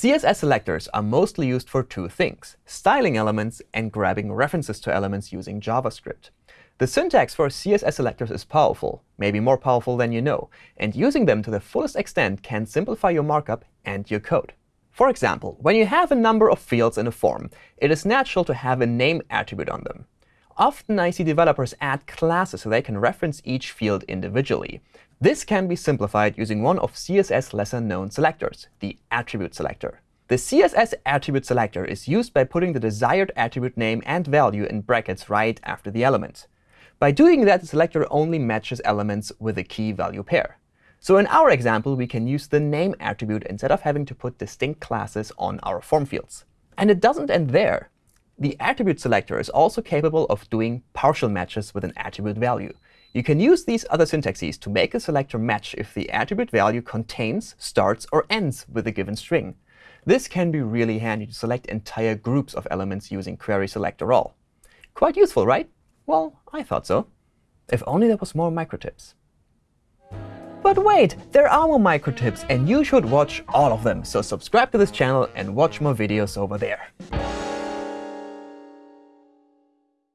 CSS selectors are mostly used for two things, styling elements and grabbing references to elements using JavaScript. The syntax for CSS selectors is powerful, maybe more powerful than you know, and using them to the fullest extent can simplify your markup and your code. For example, when you have a number of fields in a form, it is natural to have a name attribute on them. Often I see developers add classes so they can reference each field individually. This can be simplified using one of CSS lesser-known selectors, the attribute selector. The CSS attribute selector is used by putting the desired attribute name and value in brackets right after the element. By doing that, the selector only matches elements with a key value pair. So in our example, we can use the name attribute instead of having to put distinct classes on our form fields. And it doesn't end there. The attribute selector is also capable of doing partial matches with an attribute value. You can use these other syntaxes to make a selector match if the attribute value contains, starts, or ends with a given string. This can be really handy to select entire groups of elements using query selector all. Quite useful, right? Well, I thought so. If only there was more micro tips. But wait, there are more micro tips, and you should watch all of them. So subscribe to this channel and watch more videos over there.